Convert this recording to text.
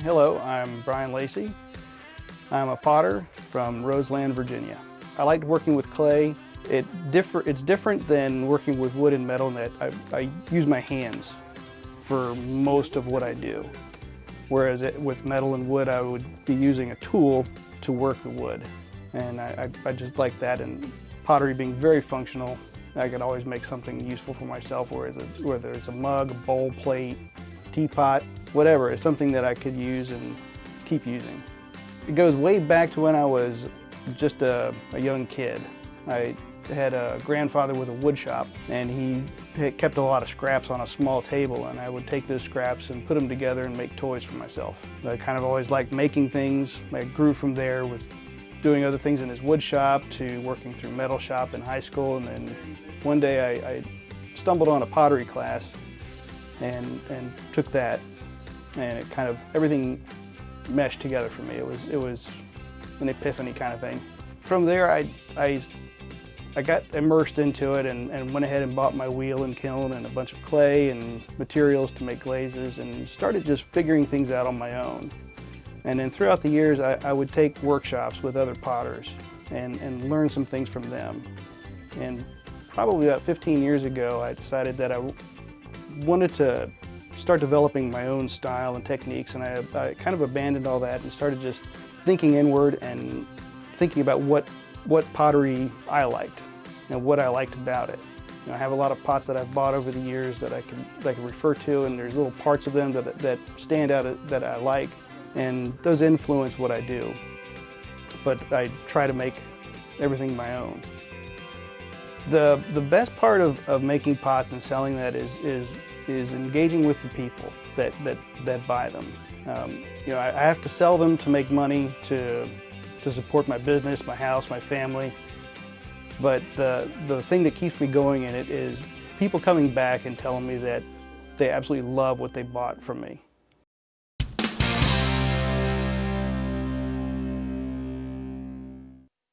Hello, I'm Brian Lacey. I'm a potter from Roseland, Virginia. I liked working with clay. It differ, it's different than working with wood and metal in that I, I use my hands for most of what I do. Whereas it, with metal and wood, I would be using a tool to work the wood. And I, I, I just like that and pottery being very functional. I could always make something useful for myself, whether it's a, whether it's a mug, a bowl, plate, teapot, whatever. It's something that I could use and keep using. It goes way back to when I was just a, a young kid. I had a grandfather with a wood shop and he kept a lot of scraps on a small table and I would take those scraps and put them together and make toys for myself. I kind of always liked making things. I grew from there with doing other things in his wood shop to working through metal shop in high school and then one day I, I stumbled on a pottery class and, and took that and it kind of, everything meshed together for me. It was, it was an epiphany kind of thing. From there, I, I, I got immersed into it and, and went ahead and bought my wheel and kiln and a bunch of clay and materials to make glazes and started just figuring things out on my own. And then throughout the years, I, I would take workshops with other potters and, and learn some things from them. And probably about 15 years ago, I decided that I wanted to start developing my own style and techniques and I, I, kind of abandoned all that and started just thinking inward and thinking about what, what pottery I liked and what I liked about it. You know, I have a lot of pots that I've bought over the years that I can, that I can refer to and there's little parts of them that, that stand out that I like and those influence what I do. But I try to make everything my own. The, the best part of, of making pots and selling that is, is, is engaging with the people that, that, that buy them. Um, you know, I, I have to sell them to make money to, to support my business, my house, my family. But the, the thing that keeps me going in it is people coming back and telling me that they absolutely love what they bought from me.